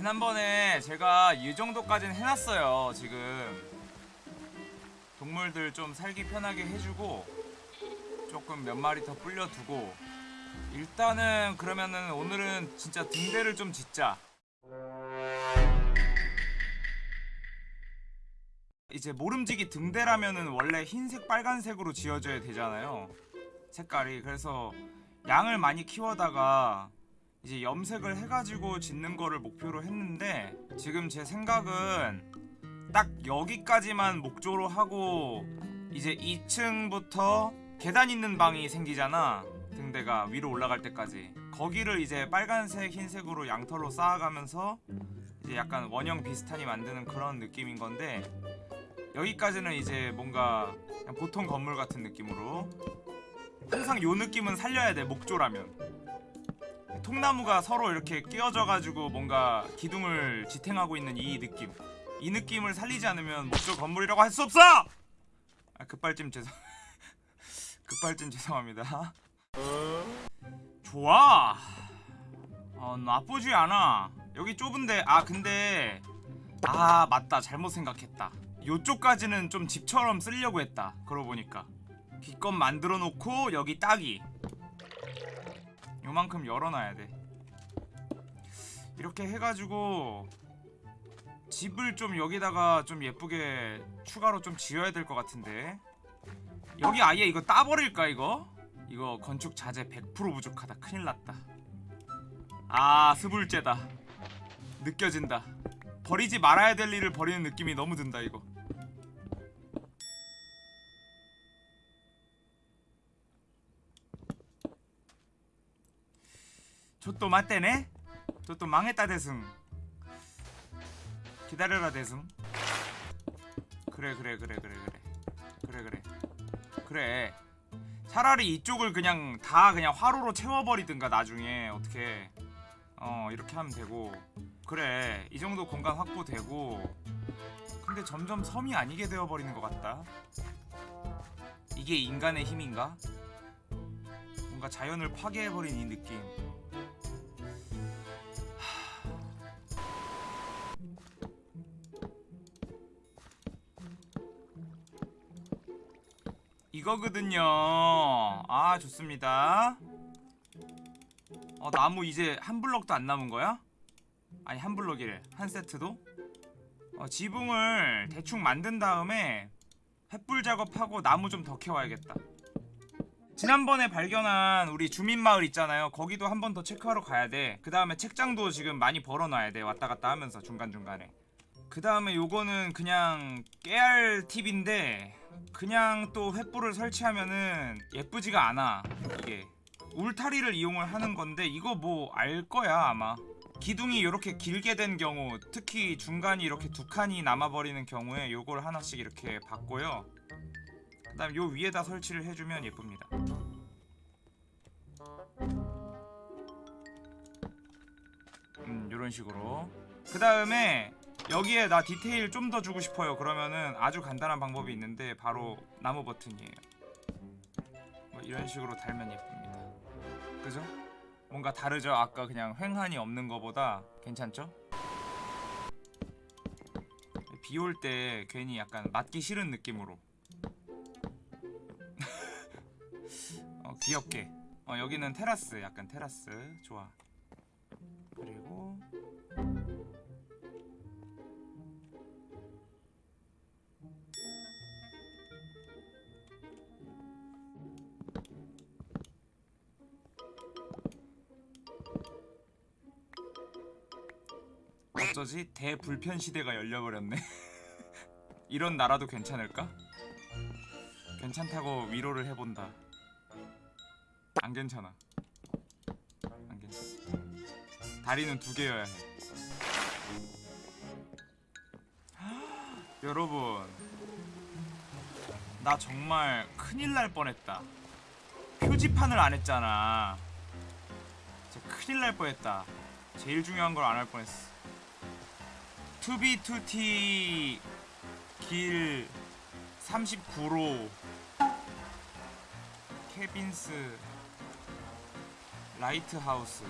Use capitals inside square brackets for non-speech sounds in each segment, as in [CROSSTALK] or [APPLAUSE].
지난번에 제가 이 정도까지는 해놨어요 지금. 동물들 좀 살기 편하게 해주고 조금 몇 마리 더 불려두고. 일단은 그러면은 오늘은 진짜 등대를 좀 짓자. 이제 모름지기 등대라면은 원래 흰색 빨간색으로 지어져야 되잖아요. 색깔이. 그래서 양을 많이 키워다가 이제 염색을 해가지고 짓는 거를 목표로 했는데 지금 제 생각은 딱 여기까지만 목조로 하고 이제 2층부터 계단 있는 방이 생기잖아. 등대가 위로 올라갈 때까지. 거기를 이제 빨간색 흰색으로 양털로 쌓아가면서 이제 약간 원형 비슷하니 만드는 그런 느낌인 건데 여기까지는 이제 뭔가 보통 건물 같은 느낌으로. 항상 요 느낌은 살려야 돼 목조라면 통나무가 서로 이렇게 끼어져 가지고 뭔가 기둥을 지탱하고 있는 이 느낌. 이 느낌을 살리지 않으면 목조 건물이라고 할 수 없어! 아 급발진 죄송 [LAUGHS] 급발진 죄송합니다. 좋아! 어 나쁘지 않아. 여기 좁은데 아 근데 아 맞다. 잘못 생각했다. 요쪽까지는 좀 집처럼 쓰려고 했다. 그러고 보니까. 기껏 만들어 놓고 여기 딱이 요만큼 열어놔야 돼. 이렇게 해가지고 집을 좀 여기다가 좀 예쁘게 추가로 좀 지어야 될 것 같은데. 여기 아예 이거 따버릴까 이거? 이거 건축 자재 100% 부족하다. 큰일났다. 아 스불제다. 느껴진다. 버리지 말아야 될 일을 버리는 느낌이 너무 든다 이거 저 또 맞대네? 저 또 망했다 대승. 기다려라 대승. 그래 그래 그래 그래 그래. 그래 그래. 그래. 차라리 이쪽을 그냥 다 그냥 화로로 채워버리든가 나중에 어떻게. 어 이렇게 하면 되고. 그래 이 정도 공간 확보되고. 근데 점점 섬이 아니게 되어버리는 것 같다. 이게 인간의 힘인가? 뭔가 자연을 파괴해버린 이 느낌 이거거든요. 아 좋습니다. 어 나무 이제 한 블럭도 안 남은 거야? 아니 한 블럭이래. 한 세트도? 어, 지붕을 대충 만든 다음에 횃불 작업하고 나무 좀 더 캐와야겠다. 지난번에 발견한 우리 주민마을 있잖아요. 거기도 한 번 더 체크하러 가야 돼그 다음에 책장도 지금 많이 벌어놔야 돼. 왔다갔다 하면서 중간중간에. 그 다음에 요거는 그냥 깨알 팁인데 그냥 또 횃불을 설치하면은 예쁘지가 않아 이게. 울타리를 이용을 하는 건데 이거 뭐 알 거야 아마. 기둥이 이렇게 길게 된 경우 특히 중간이 이렇게 두 칸이 남아버리는 경우에 요걸 하나씩 이렇게 받고요. 그 다음 요 위에다 설치를 해주면 예쁩니다. 음 요런 식으로. 그 다음에 여기에 나 디테일 좀 더 주고 싶어요. 그러면은 아주 간단한 방법이 있는데 바로 나무 버튼이에요. 뭐 이런 식으로 달면 예쁩니다. 그죠? 뭔가 다르죠? 아까 그냥 횡한이 없는 거보다 괜찮죠? 비 올 때 괜히 약간 맞기 싫은 느낌으로. [LAUGHS] 어, 귀엽게. 어, 여기는 테라스 약간 테라스. 좋아 어쩌지? 대불편 시대가 열려버렸네. [LAUGHS] 이런 나라도 괜찮을까? 괜찮다고 위로를 해본다. 안 괜찮아. 안 괜찮아. 다리는 두 개여야 해. [GASPS] 여러분 나 정말 큰일 날 뻔했다. 표지판을 안 했잖아. 진짜 큰일 날 뻔했다. 제일 중요한 걸 안 할 뻔했어 투비투티 길 39로 케빈스 라이트하우스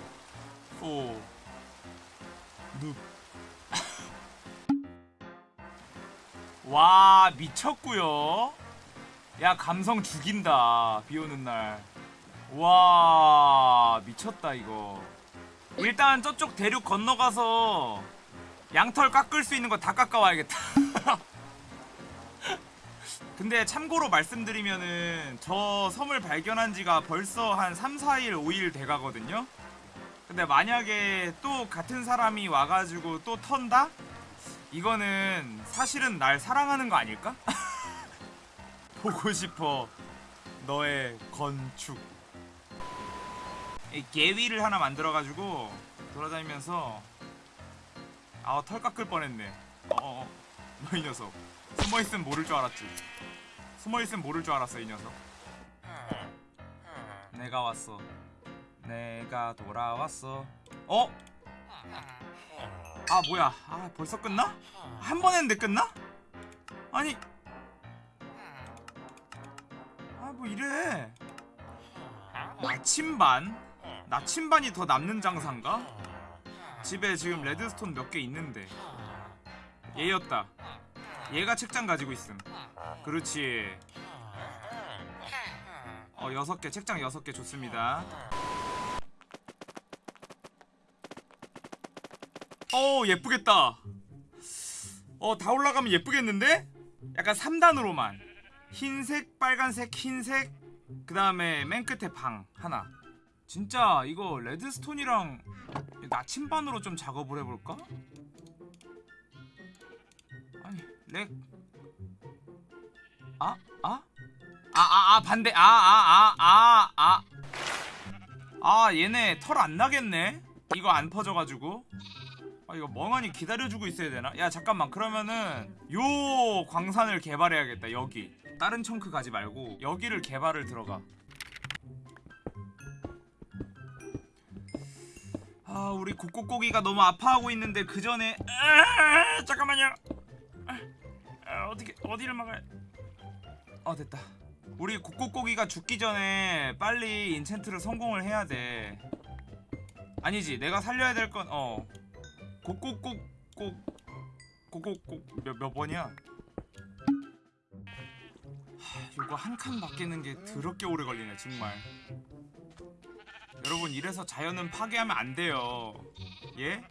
4눕와 [LAUGHS] 미쳤구요. 야 감성 죽인다 비오는 날와 미쳤다 이거. 일단 저쪽 대륙 건너가서 양털 깎을 수 있는 거 다 깎아와야겠다 [LAUGHS] 근데 참고로 말씀드리면은 저 섬을 발견한 지가 벌써 한 3, 4일, 5일 돼가거든요 근데 만약에 또 같은 사람이 와가지고 또 턴다? 이거는 사실은 날 사랑하는 거 아닐까? [LAUGHS] 보고 싶어 너의 건축 이 개위를 하나 만들어가지고 돌아다니면서 아우 털 깎을 뻔했네 어어 너 이 녀석 숨어있으면 모를 줄 알았지 숨어있으면 모를 줄 알았어 이 녀석 내가 왔어 내가 돌아왔어 어? 아 뭐야 아 벌써 끝나? 한 번 했는데 끝나? 아니 아 뭐 이래 나침반? 나침반이 더 남는 장사인가? 집에 지금 레드스톤 몇 개 있는데. 얘였다. 얘가 책장 가지고 있음. 그렇지. 어 여섯 개 책장 여섯 개 좋습니다. 어 예쁘겠다. 어 다 올라가면 예쁘겠는데? 약간 3단으로만. 흰색 빨간색 흰색 그 다음에 맨 끝에 방 하나 진짜 이거 레드스톤이랑 나침반으로 좀 작업을 해볼까? 아니 lag 아? 아? 아, 아, 아, 반대. 아, 아, 아, 아, 아. 아, 얘네 털 안 나겠네? 이거 안 퍼져가지고. 아, 이거 멍하니 기다려주고 있어야 되나? 야, 잠깐만. 그러면은, 요 광산을 개발해야겠다, 여기. 다른 청크 가지 말고, 여기를 개발을 들어가. 아, 우리 국고고기가 너무 아파하고 있는데, 그 전에, 아, 잠깐만요. 아, 아, 어떻게, 어디를 막아야. 어, 됐다. 우리 국고고기가 죽기 전에 빨리 인챈트를 성공을 해야 돼. 아니지, 내가 살려야 될 건 어. 곡곡곡곡 곡곡곡 몇, 몇 번이야? 하, 이거 한 칸 바뀌는 게 더럽게 오래 걸리네, 정말. 여러분, 이래서 자연은 파괴하면 안 돼요. 예?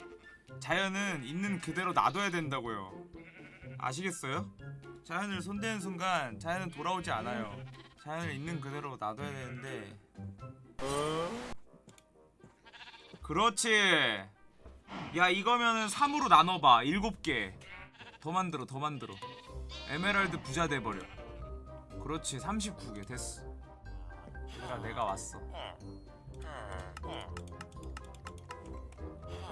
자연은 있는 그대로 놔둬야 된다고요. 아시겠어요? 자연을 손대는 순간 자연은 돌아오지 않아요. 자연을 있는 그대로 놔둬야 되는데. 그렇지. 야 이거면은 3으로 나눠봐. 7개. 더 만들어 더 만들어. 에메랄드 부자 돼버려. 그렇지 39개 됐어. 얘들아 내가 왔어.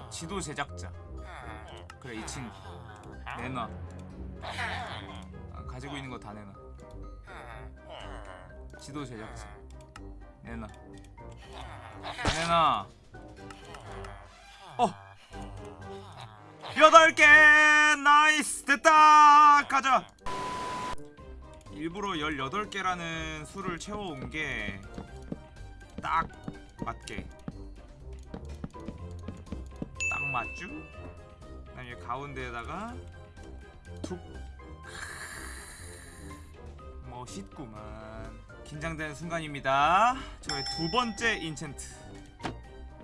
지도 제작자. 그래 이 친구. 내놔. 아, 가지고 있는 거 다 내놔. 지도 제작자. 내놔. 내놔. 어. 여덟 개 nice 됐다 가자. 일부러 18개라는 수를 채워온 게 딱 맞게 딱 맞죠? 그다음에 가운데에다가 툭 멋있구만 긴장되는 순간입니다 저의 두 번째 인챈트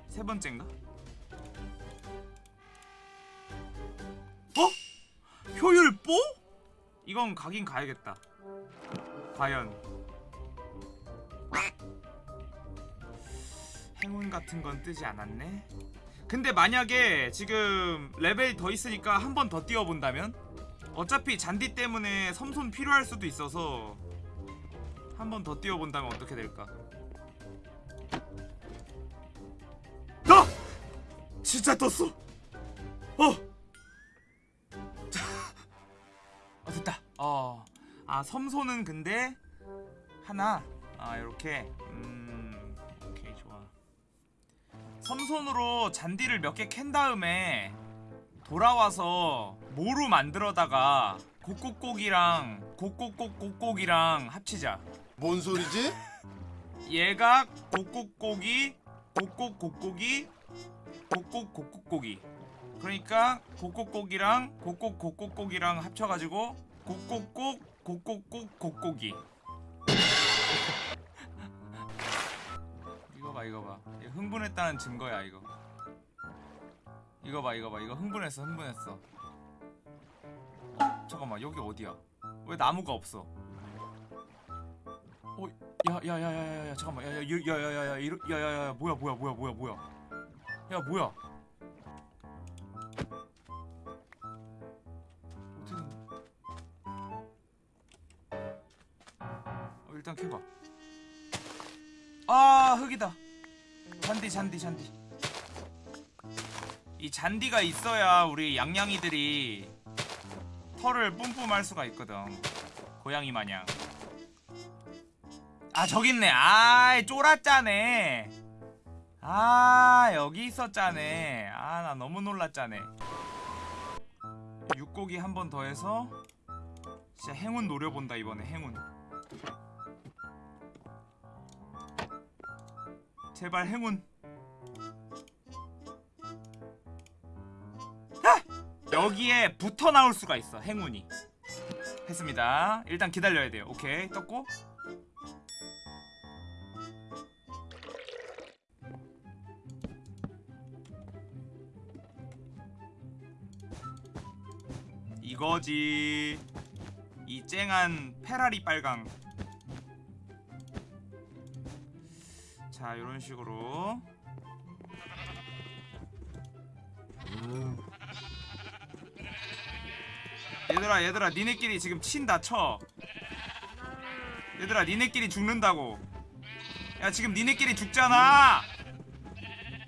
세 번째인가? 어? 효율 뽀? 이건 가긴 가야겠다 과연 같은 건 뜨지 않았네 근데 만약에 지금 레벨이 더 있으니까 한 번 더 뛰어본다면? 어차피 잔디 때문에 섬손 필요할 수도 있어서 한 번 더 뛰어본다면 어떻게 될까? 나! 진짜 떴어! 어! 자, 어 됐다 어. 아 섬손은 근데 하나 아 요렇게 음 섬손으로 잔디를 몇 개 캔 다음에 돌아와서 모루 만들어다가 곡곡곡이랑 곡곡곡곡곡이랑 합치자. 뭔 소리지? [LAUGHS] 얘가 곡곡곡이 곡곡곡곡이 곡곡곡곡곡이. 그러니까 곡곡곡이랑 곡곡곡곡곡이랑 합쳐가지고 꼭꼭꼭 꼭꼭이 이거 봐 이거 흥분했다는 증거야 이거 이거 봐 이거 봐 이거 흥분했어 흥분했어 어 잠깐만 여기 어디야 왜 나무가 없어 어 야야야야야야 잠깐만 야야야야야야 야야야 뭐야 뭐야 뭐야 뭐야 뭐야 야 뭐야 어떻게 된 어, 일단 캐봐 아 흙이다 잔디 잔디 잔디. 이 잔디가 있어야 우리 양양이들이 털을 뿜뿜할 수가 있거든. 고양이 마냥. 아 저기 있네. 아이 쫄았짜네 아 여기 있었짜네 아 나 너무 놀랐짜네 육고기 한 번 더 해서 진짜 행운 노려본다 이번에. 행운 제발 행운. 아! 여기에 붙어 나올 수가 있어 행운이. 했습니다. 일단 기다려야 돼요. 오케이. 떴고. 이거지. 이 쨍한 페라리 빨강 자 이런 식으로. 얘들아 얘들아 니네끼리 지금 친다 쳐. 얘들아 니네끼리 죽는다고. 야 지금 니네끼리 죽잖아.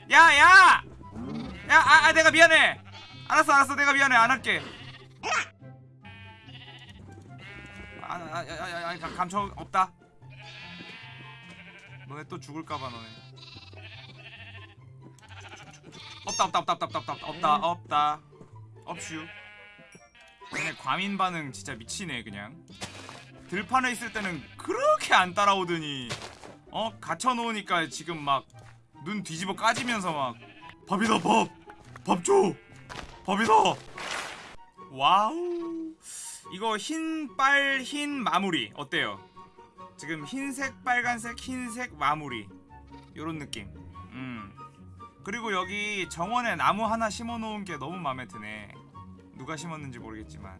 야야! 야! 아, 아 내가 미안해. 알았어 알았어 내가 미안해. 안 할게. 아야야야 감청 없다 너네 또 죽을까봐 너네. 없다 없다 없다 없다 없다 없다 없다 없슈. 얘네 과민 반응 진짜 미치네 그냥. 들판에 있을 때는 그렇게 안 따라오더니 어? 갇혀놓으니까 지금 막 눈 뒤집어 까지면서 막 밥이다 밥 밥 줘! 밥이다! wow. 이거 흰 빨 흰 마무리 어때요? 지금 흰색 빨간색 흰색 마무리. 요런 느낌. 음. 그리고 여기 정원에 나무 하나 심어 놓은 게 너무 마음에 드네. 누가 심었는지 모르겠지만